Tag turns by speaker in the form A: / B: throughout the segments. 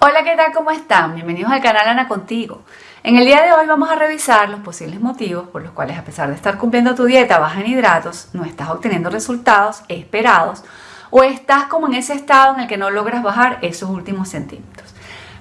A: Hola, ¿qué tal? ¿Cómo están? Bienvenidos al canal Ana Contigo. En el día de hoy vamos a revisar los posibles motivos por los cuales a pesar de estar cumpliendo tu dieta baja en hidratos, no estás obteniendo resultados esperados o estás como en ese estado en el que no logras bajar esos últimos centímetros.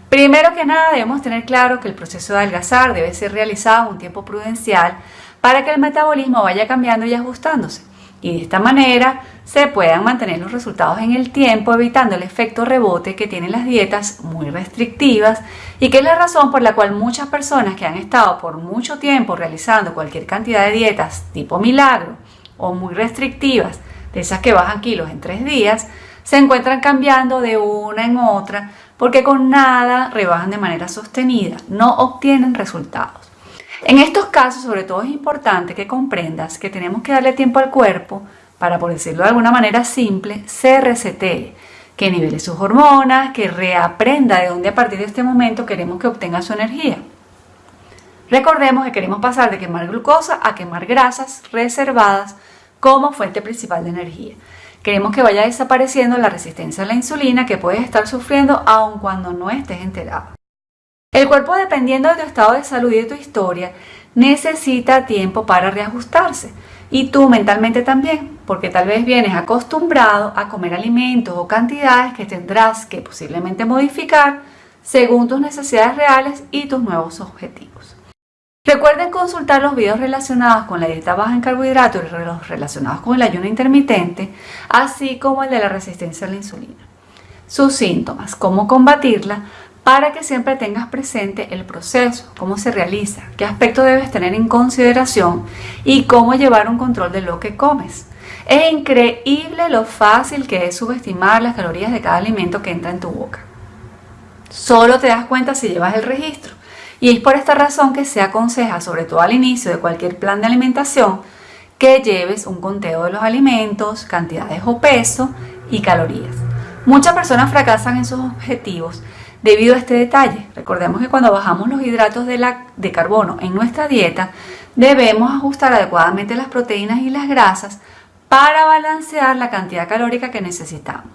A: Primero que nada debemos tener claro que el proceso de adelgazar debe ser realizado en un tiempo prudencial para que el metabolismo vaya cambiando y ajustándose y de esta manera se puedan mantener los resultados en el tiempo evitando el efecto rebote que tienen las dietas muy restrictivas y que es la razón por la cual muchas personas que han estado por mucho tiempo realizando cualquier cantidad de dietas tipo milagro o muy restrictivas, de esas que bajan kilos en tres días, se encuentran cambiando de una en otra porque con nada rebajan de manera sostenida, no obtienen resultados. En estos casos, sobre todo, es importante que comprendas que tenemos que darle tiempo al cuerpo para, por decirlo de alguna manera simple, se resete, que nivele sus hormonas, que reaprenda de dónde a partir de este momento queremos que obtenga su energía. Recordemos que queremos pasar de quemar glucosa a quemar grasas reservadas como fuente principal de energía. Queremos que vaya desapareciendo la resistencia a la insulina que puedes estar sufriendo aun cuando no estés enterado. El cuerpo, dependiendo de tu estado de salud y de tu historia, necesita tiempo para reajustarse. Y tú mentalmente también, porque tal vez vienes acostumbrado a comer alimentos o cantidades que tendrás que posiblemente modificar según tus necesidades reales y tus nuevos objetivos. Recuerden consultar los videos relacionados con la dieta baja en carbohidratos y los relacionados con el ayuno intermitente, así como el de la resistencia a la insulina. Sus síntomas, cómo combatirla, para que siempre tengas presente el proceso, cómo se realiza, qué aspecto debes tener en consideración y cómo llevar un control de lo que comes. Es increíble lo fácil que es subestimar las calorías de cada alimento que entra en tu boca. Solo te das cuenta si llevas el registro. Y es por esta razón que se aconseja, sobre todo al inicio de cualquier plan de alimentación, que lleves un conteo de los alimentos, cantidades o peso y calorías. Muchas personas fracasan en sus objetivos debido a este detalle. Recordemos que cuando bajamos los hidratos de, carbono en nuestra dieta, debemos ajustar adecuadamente las proteínas y las grasas para balancear la cantidad calórica que necesitamos.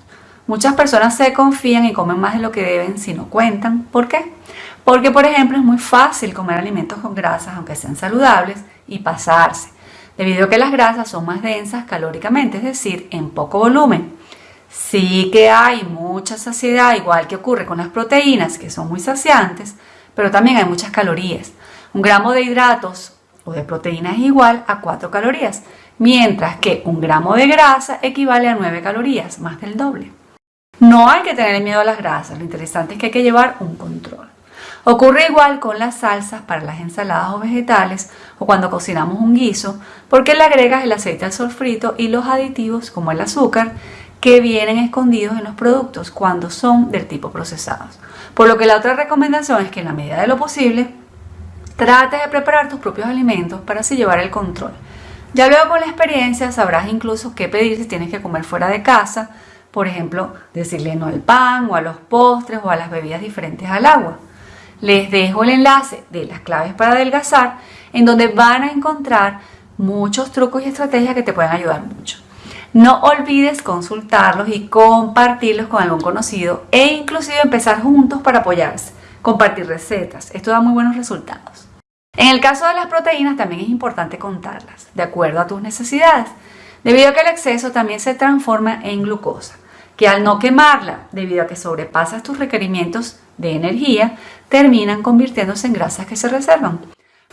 A: Muchas personas se confían y comen más de lo que deben si no cuentan. ¿Por qué? Porque, por ejemplo, es muy fácil comer alimentos con grasas, aunque sean saludables, y pasarse, debido a que las grasas son más densas calóricamente, es decir, en poco volumen. Sí que hay mucha saciedad, igual que ocurre con las proteínas, que son muy saciantes, pero también hay muchas calorías. Un gramo de hidratos o de proteínas es igual a 4 calorías, mientras que un gramo de grasa equivale a 9 calorías, más del doble. No hay que tener miedo a las grasas, lo interesante es que hay que llevar un control. Ocurre igual con las salsas para las ensaladas o vegetales o cuando cocinamos un guiso, porque le agregas el aceite al sofrito y los aditivos como el azúcar que vienen escondidos en los productos cuando son del tipo procesados. Por lo que la otra recomendación es que en la medida de lo posible trates de preparar tus propios alimentos para así llevar el control. Ya luego con la experiencia sabrás incluso qué pedir si tienes que comer fuera de casa, por ejemplo, decirle no al pan o a los postres o a las bebidas diferentes al agua. Les dejo el enlace de las claves para adelgazar en donde van a encontrar muchos trucos y estrategias que te pueden ayudar mucho. No olvides consultarlos y compartirlos con algún conocido e inclusive empezar juntos para apoyarse, compartir recetas. Esto da muy buenos resultados. En el caso de las proteínas también es importante contarlas, de acuerdo a tus necesidades, debido a que el exceso también se transforma en glucosa, que al no quemarla, debido a que sobrepasas tus requerimientos de energía, terminan convirtiéndose en grasas que se reservan.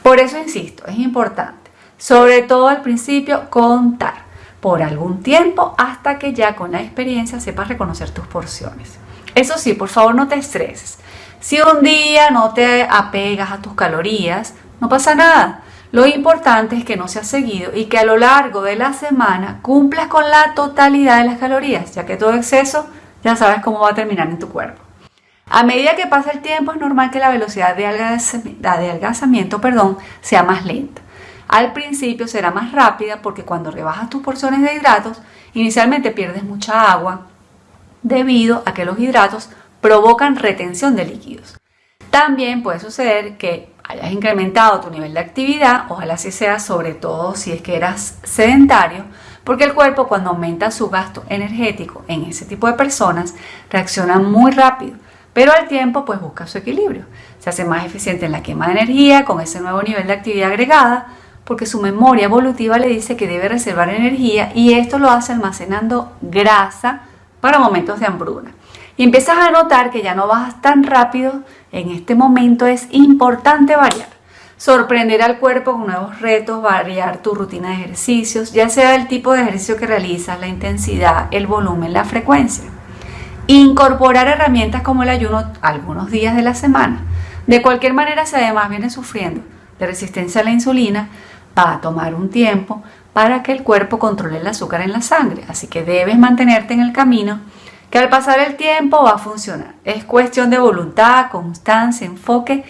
A: Por eso insisto, es importante, sobre todo al principio, contar por algún tiempo hasta que ya con la experiencia sepas reconocer tus porciones. Eso sí, por favor no te estreses. Si un día no te apegas a tus calorías, no pasa nada. Lo importante es que no seas seguido y que a lo largo de la semana cumplas con la totalidad de las calorías, ya que todo exceso ya sabes cómo va a terminar en tu cuerpo. A medida que pasa el tiempo es normal que la velocidad de adelgazamiento, perdón, sea más lenta. Al principio será más rápida porque cuando rebajas tus porciones de hidratos, inicialmente pierdes mucha agua debido a que los hidratos provocan retención de líquidos. También puede suceder que hayas incrementado tu nivel de actividad, ojalá así sea, sobre todo si es que eras sedentario, porque el cuerpo cuando aumenta su gasto energético en ese tipo de personas reacciona muy rápido pero al tiempo pues busca su equilibrio. Se hace más eficiente en la quema de energía con ese nuevo nivel de actividad agregada, porque su memoria evolutiva le dice que debe reservar energía y esto lo hace almacenando grasa para momentos de hambruna. Y empiezas a notar que ya no bajas tan rápido, en este momento es importante variar. Sorprender al cuerpo con nuevos retos, variar tu rutina de ejercicios, ya sea el tipo de ejercicio que realizas, la intensidad, el volumen, la frecuencia. Incorporar herramientas como el ayuno algunos días de la semana. De cualquier manera, si además vienes sufriendo de resistencia a la insulina, va a tomar un tiempo para que el cuerpo controle el azúcar en la sangre. Así que debes mantenerte en el camino que al pasar el tiempo va a funcionar. Es cuestión de voluntad, constancia, enfoque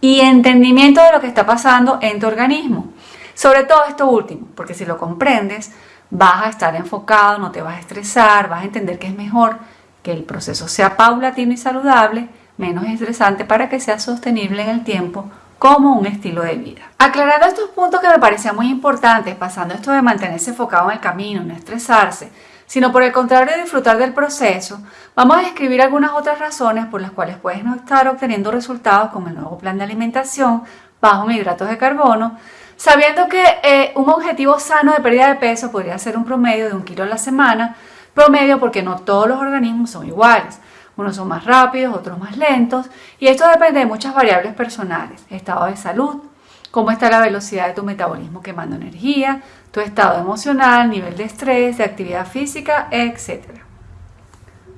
A: y entendimiento de lo que está pasando en tu organismo. Sobre todo esto último, porque si lo comprendes, vas a estar enfocado, no te vas a estresar, vas a entender que es mejor que el proceso sea paulatino y saludable, menos estresante para que sea sostenible en el tiempo como un estilo de vida. Aclarando estos puntos que me parecían muy importantes, pasando esto de mantenerse enfocado en el camino, no estresarse, sino por el contrario disfrutar del proceso, vamos a describir algunas otras razones por las cuales puedes no estar obteniendo resultados con el nuevo plan de alimentación bajo en hidratos de carbono, sabiendo que eh, un objetivo sano de pérdida de peso podría ser un promedio de un kilo a la semana, promedio porque no todos los organismos son iguales. Unos son más rápidos, otros más lentos, y esto depende de muchas variables personales, estado de salud, cómo está la velocidad de tu metabolismo quemando energía, tu estado emocional, nivel de estrés, de actividad física, etc.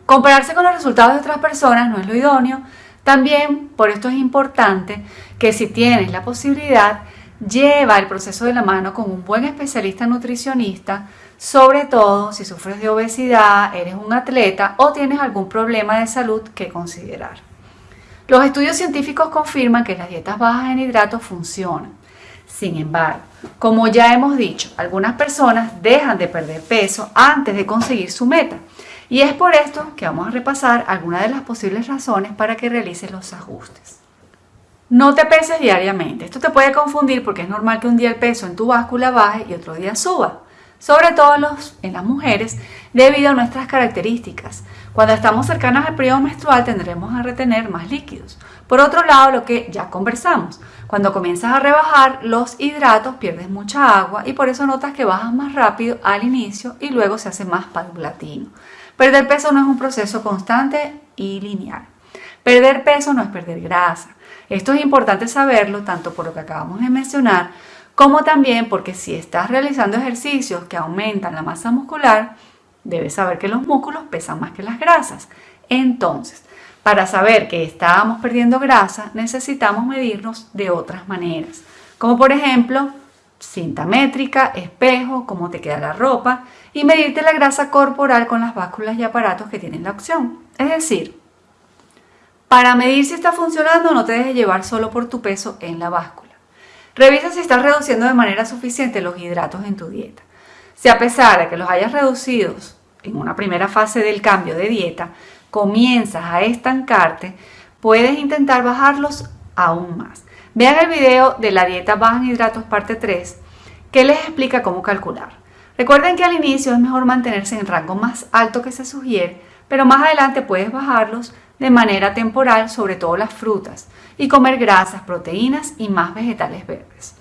A: Compararse con los resultados de otras personas no es lo idóneo. También, por esto es importante que si tienes la posibilidad, lleva el proceso de la mano con un buen especialista nutricionista sobre todo si sufres de obesidad, eres un atleta o tienes algún problema de salud que considerar. Los estudios científicos confirman que las dietas bajas en hidratos funcionan. Sin embargo, como ya hemos dicho, algunas personas dejan de perder peso antes de conseguir su meta. Y es por esto que vamos a repasar algunas de las posibles razones para que realices los ajustes. No te peses diariamente. Esto te puede confundir porque es normal que un día el peso en tu báscula baje y otro día suba sobre todo en las mujeres, debido a nuestras características. Cuando estamos cercanas al periodo menstrual tendremos a retener más líquidos. Por otro lado, lo que ya conversamos, cuando comienzas a rebajar los hidratos pierdes mucha agua y por eso notas que bajas más rápido al inicio y luego se hace más paulatino. Perder peso no es un proceso constante y lineal. Perder peso no es perder grasa. Esto es importante saberlo tanto por lo que acabamos de mencionar como también porque si estás realizando ejercicios que aumentan la masa muscular, debes saber que los músculos pesan más que las grasas. Entonces, para saber que estábamos perdiendo grasa, necesitamos medirnos de otras maneras, como por ejemplo cinta métrica, espejo, cómo te queda la ropa y medirte la grasa corporal con las básculas y aparatos que tienen la opción. Es decir, para medir si está funcionando no te dejes llevar solo por tu peso en la báscula. Revisa si estás reduciendo de manera suficiente los hidratos en tu dieta. Si a pesar de que los hayas reducido en una primera fase del cambio de dieta, comienzas a estancarte, puedes intentar bajarlos aún más. Vean el video de la dieta baja en hidratos parte 3 que les explica cómo calcular. Recuerden que al inicio es mejor mantenerse en el rango más alto que se sugiere, pero más adelante puedes bajarlos de manera temporal, sobre todo las frutas, y comer grasas, proteínas y más vegetales verdes.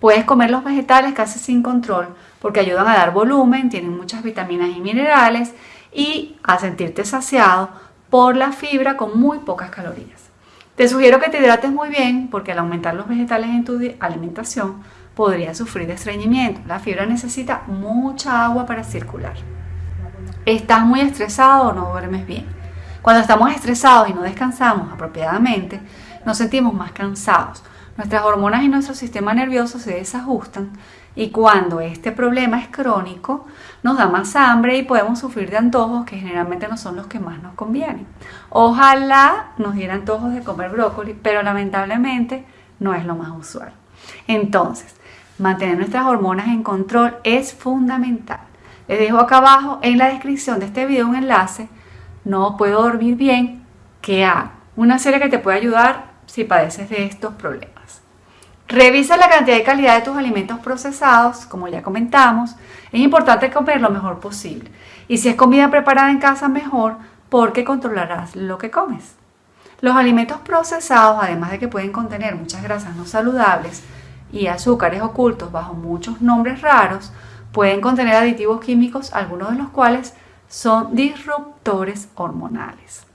A: Puedes comer los vegetales casi sin control porque ayudan a dar volumen, tienen muchas vitaminas y minerales y a sentirte saciado por la fibra con muy pocas calorías. Te sugiero que te hidrates muy bien porque al aumentar los vegetales en tu alimentación podrías sufrir de estreñimiento. La fibra necesita mucha agua para circular. ¿Estás muy estresado o no duermes bien? Cuando estamos estresados y no descansamos apropiadamente, nos sentimos más cansados. Nuestras hormonas y nuestro sistema nervioso se desajustan y cuando este problema es crónico, nos da más hambre y podemos sufrir de antojos que generalmente no son los que más nos convienen. Ojalá nos diera antojos de comer brócoli, pero lamentablemente no es lo más usual. Entonces, mantener nuestras hormonas en control es fundamental. Les dejo acá abajo en la descripción de este video un enlace. No puedo dormir bien, ¿qué hago? Una serie que te puede ayudar si padeces de estos problemas. Revisa la cantidad y calidad de tus alimentos procesados, como ya comentamos. Es importante comer lo mejor posible. Y si es comida preparada en casa, mejor, porque controlarás lo que comes. Los alimentos procesados, además de que pueden contener muchas grasas no saludables y azúcares ocultos bajo muchos nombres raros, pueden contener aditivos químicos, algunos de los cuales son disruptores hormonales.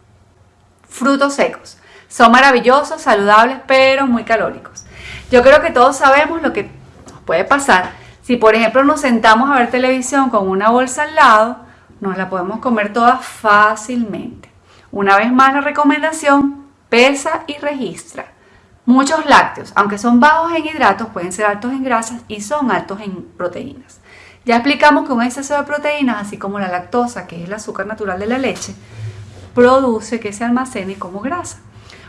A: Frutos secos. Son maravillosos, saludables, pero muy calóricos. Yo creo que todos sabemos lo que nos puede pasar si, por ejemplo, nos sentamos a ver televisión con una bolsa al lado, nos la podemos comer toda fácilmente. Una vez más la recomendación, pesa y registra. Muchos lácteos, aunque son bajos en hidratos, pueden ser altos en grasas y son altos en proteínas. Ya explicamos que un exceso de proteínas, así como la lactosa, que es el azúcar natural de la leche, produce que se almacene como grasa.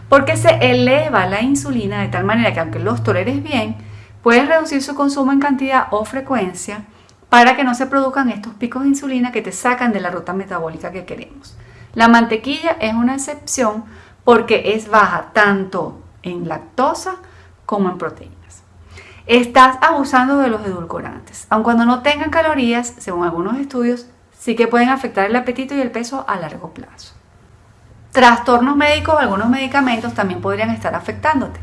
A: Porque se eleva la insulina de tal manera que aunque los toleres bien, puedes reducir su consumo en cantidad o frecuencia para que no se produzcan estos picos de insulina que te sacan de la ruta metabólica que queremos. La mantequilla es una excepción porque es baja tanto en lactosa como en proteínas. Estás abusando de los edulcorantes, aun cuando no tengan calorías, según algunos estudios, sí que pueden afectar el apetito y el peso a largo plazo. Trastornos médicos algunos medicamentos también podrían estar afectándote.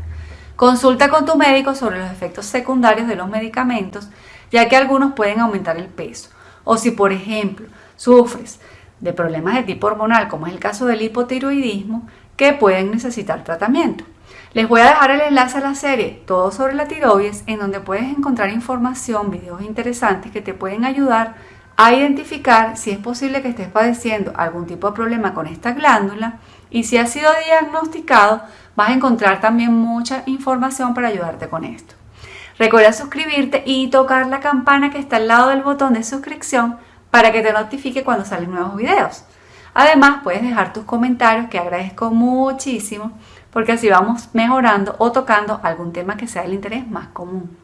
A: Consulta con tu médico sobre los efectos secundarios de los medicamentos, ya que algunos pueden aumentar el peso. O si, por ejemplo, sufres de problemas de tipo hormonal, como es el caso del hipotiroidismo, que pueden necesitar tratamiento. Les voy a dejar el enlace a la serie Todo sobre la tiroides, en donde puedes encontrar información, videos interesantes que te pueden ayudar a identificar si es posible que estés padeciendo algún tipo de problema con esta glándula y si ha sido diagnosticado, vas a encontrar también mucha información para ayudarte con esto. Recuerda suscribirte y tocar la campana que está al lado del botón de suscripción para que te notifique cuando salen nuevos videos. Además, puedes dejar tus comentarios que agradezco muchísimo porque así vamos mejorando o tocando algún tema que sea del interés más común.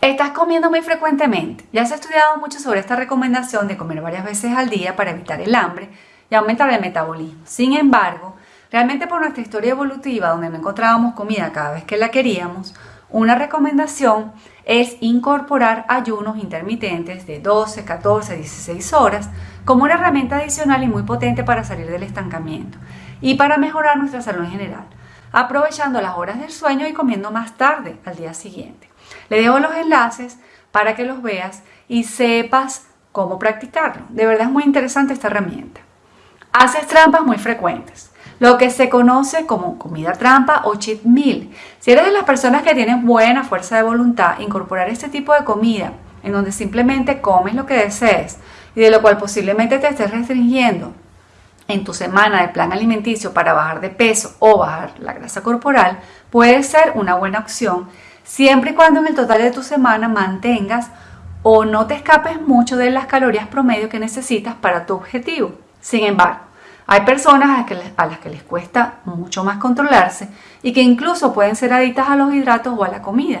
A: Estás comiendo muy frecuentemente. Ya se ha estudiado mucho sobre esta recomendación de comer varias veces al día para evitar el hambre y aumentar el metabolismo. Sin embargo, realmente por nuestra historia evolutiva, donde no encontrábamos comida cada vez que la queríamos, una recomendación es incorporar ayunos intermitentes de 12, 14, 16 horas como una herramienta adicional y muy potente para salir del estancamiento y para mejorar nuestra salud en general, aprovechando las horas del sueño y comiendo más tarde al día siguiente. Le dejo los enlaces para que los veas y sepas cómo practicarlo. De verdad es muy interesante esta herramienta. Haces trampas muy frecuentes lo que se conoce como comida trampa o cheat meal. Si eres de las personas que tienen buena fuerza de voluntad, incorporar este tipo de comida en donde simplemente comes lo que desees y de lo cual posiblemente te estés restringiendo en tu semana de plan alimenticio para bajar de peso o bajar la grasa corporal, puede ser una buena opción siempre y cuando en el total de tu semana mantengas o no te escapes mucho de las calorías promedio que necesitas para tu objetivo. Sin embargo, hay personas a, las que les cuesta mucho más controlarse y que incluso pueden ser adictas a los hidratos o a la comida.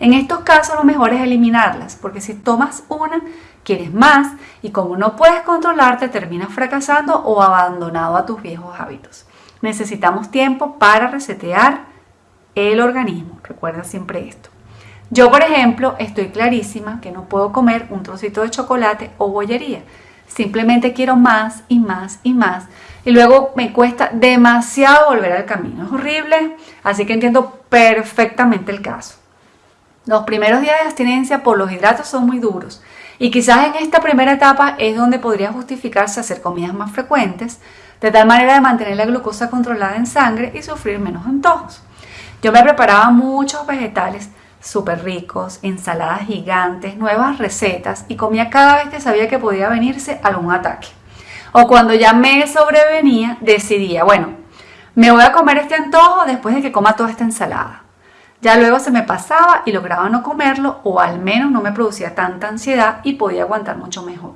A: En estos casos lo mejor es eliminarlas, porque si tomas una, quieres más y como no puedes controlarte, terminas fracasando o abandonado a tus viejos hábitos. Necesitamos tiempo para resetear el organismo. Recuerda siempre esto. Yo, por ejemplo, estoy clarísima que no puedo comer un trocito de chocolate o bollería simplemente quiero más y más y más. Y luego me cuesta demasiado volver al camino. Es horrible, así que entiendo perfectamente el caso. Los primeros días de abstinencia por los hidratos son muy duros y quizás en esta primera etapa es donde podría justificarse hacer comidas más frecuentes, de tal manera de mantener la glucosa controlada en sangre y sufrir menos antojos. Yo me preparaba muchos vegetales súper ricos, ensaladas gigantes, nuevas recetas y comía cada vez que sabía que podía venirse algún ataque. O cuando ya me sobrevenía, decidía, bueno, me voy a comer este antojo después de que coma toda esta ensalada. Ya luego se me pasaba y lograba no comerlo o al menos no me producía tanta ansiedad y podía aguantar mucho mejor.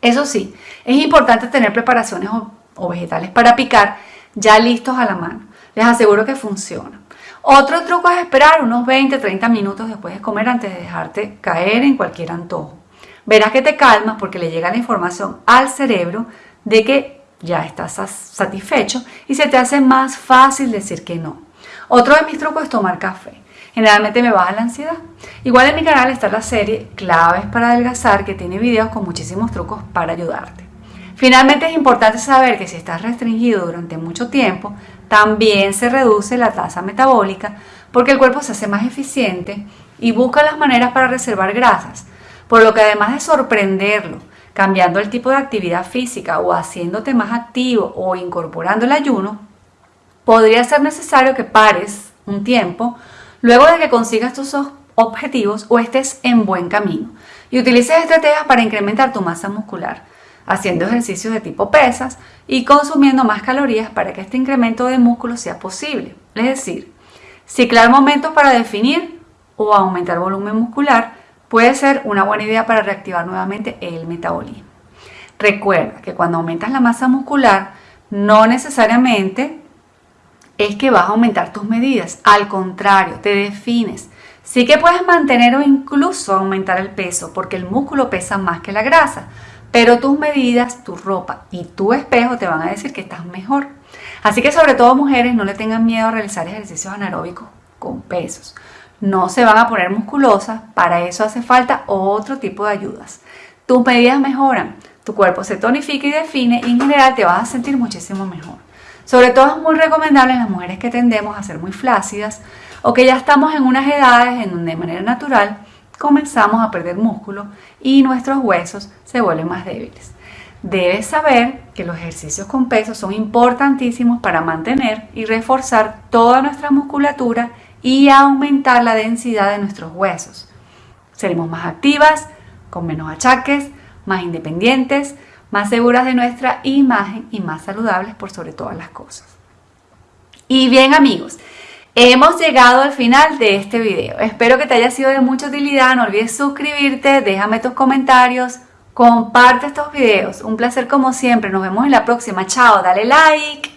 A: Eso sí, es importante tener preparaciones o, vegetales para picar ya listos a la mano. Les aseguro que funciona. Otro truco es esperar unos 20-30 minutos después de comer antes de dejarte caer en cualquier antojo. Verás que te calmas porque le llega la información al cerebro de que ya estás satisfecho y se te hace más fácil decir que no. Otro de mis trucos es tomar café. Generalmente me baja la ansiedad. Igual en mi canal está la serie Claves para adelgazar que tiene videos con muchísimos trucos para ayudarte. Finalmente es importante saber que si estás restringido durante mucho tiempo, también se reduce la tasa metabólica porque el cuerpo se hace más eficiente y busca las maneras para reservar grasas, por lo que además de sorprenderlo, cambiando el tipo de actividad física o haciéndote más activo o incorporando el ayuno, podría ser necesario que pares un tiempo luego de que consigas tus objetivos o estés en buen camino y utilices estrategias para incrementar tu masa muscular, haciendo ejercicios de tipo pesas y consumiendo más calorías para que este incremento de músculo sea posible. Es decir, ciclar momentos para definir o aumentar volumen muscular puede ser una buena idea para reactivar nuevamente el metabolismo. Recuerda que cuando aumentas la masa muscular, no necesariamente es que vas a aumentar tus medidas, al contrario, te defines. Sí que puedes mantener o incluso aumentar el peso porque el músculo pesa más que la grasa, pero tus medidas, tu ropa y tu espejo te van a decir que estás mejor. Así que sobre todo mujeres no le tengan miedo a realizar ejercicios anaeróbicos con pesos no se van a poner musculosas, para eso hace falta otro tipo de ayudas. Tus medidas mejoran, tu cuerpo se tonifica y define y en general te vas a sentir muchísimo mejor. Sobre todo es muy recomendable en las mujeres que tendemos a ser muy flácidas o que ya estamos en unas edades en donde de manera natural comenzamos a perder músculo y nuestros huesos se vuelven más débiles. Debes saber que los ejercicios con peso son importantísimos para mantener y reforzar toda nuestra musculatura y aumentar la densidad de nuestros huesos. Seremos más activas, con menos achaques, más independientes, más seguras de nuestra imagen y más saludables por sobre todas las cosas. Y bien amigos, hemos llegado al final de este video. Espero que te haya sido de mucha utilidad. No olvides suscribirte, déjame tus comentarios, comparte estos videos. Un placer como siempre. Nos vemos en la próxima. Chao, dale like.